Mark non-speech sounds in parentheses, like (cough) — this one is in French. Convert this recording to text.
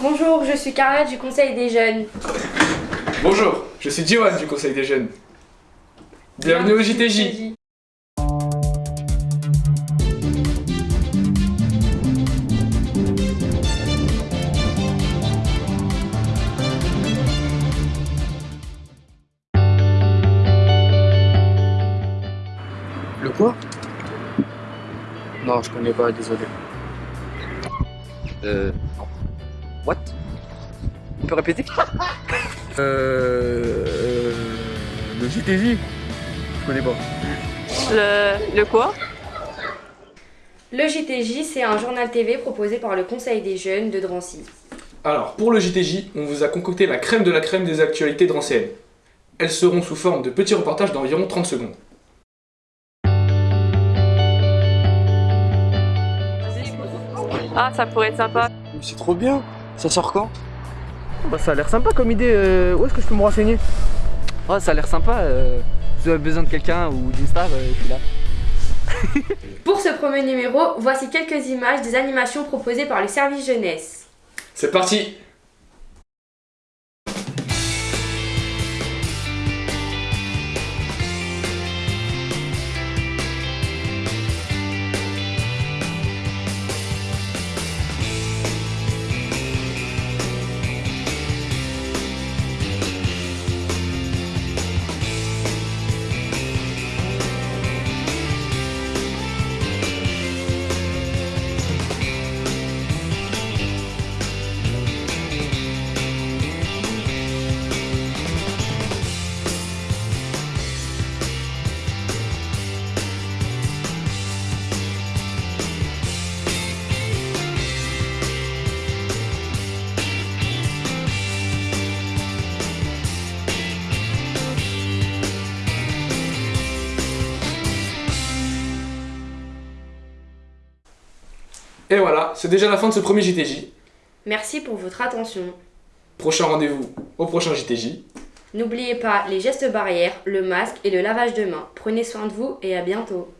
Bonjour, je suis Carla du Conseil des Jeunes. Bonjour, je suis Johan du Conseil des Jeunes. Bienvenue au JTJ. Le quoi? Non, je connais pas, désolé. Euh. What? On peut répéter? (laughs) Euh. euh, le JTJ connais pas. Le, le quoi? Le JTJ, c'est un journal TV proposé par le Conseil des jeunes de Drancy. Alors, pour le JTJ, on vous a concocté la crème de la crème des actualités drancéennes. Elles seront sous forme de petits reportages d'environ 30 secondes. Ah, ça pourrait être sympa. C'est trop bien Ça sort quand? Bah ça a l'air sympa comme idée, euh, où est-ce que je peux me renseigner? Oh, ça a l'air sympa. euh, Si vous avez besoin de quelqu'un ou d'une star, euh, je suis là. (laughs) Pour ce premier numéro, voici quelques images des animations proposées par le service jeunesse. C'est parti Et voilà, c'est déjà la fin de ce premier JTJ. Merci pour votre attention. Prochain rendez-vous au prochain JTJ. N'oubliez pas les gestes barrières, le masque et le lavage de mains. Prenez soin de vous et à bientôt.